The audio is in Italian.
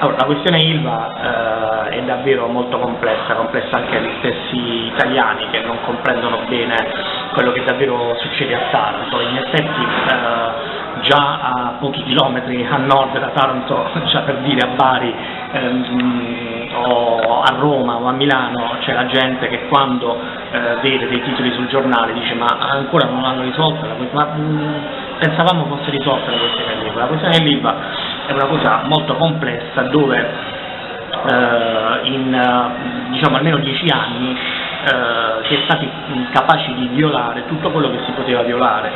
Allora, la questione Ilva eh, è davvero molto complessa, complessa anche agli stessi italiani che non comprendono bene quello che davvero succede a Taranto. In effetti eh, già a pochi chilometri a nord da Taranto, già per dire a Bari ehm, o a Roma o a Milano, c'è la gente che quando eh, vede dei titoli sul giornale dice ma ancora non l'hanno risolta, ma mh, mm, pensavamo fosse risolta la questione dell'Ilva. La questione dell'Ilva è una cosa molto complessa dove eh, in eh, diciamo, almeno dieci anni eh, si è stati capaci di violare tutto quello che si poteva violare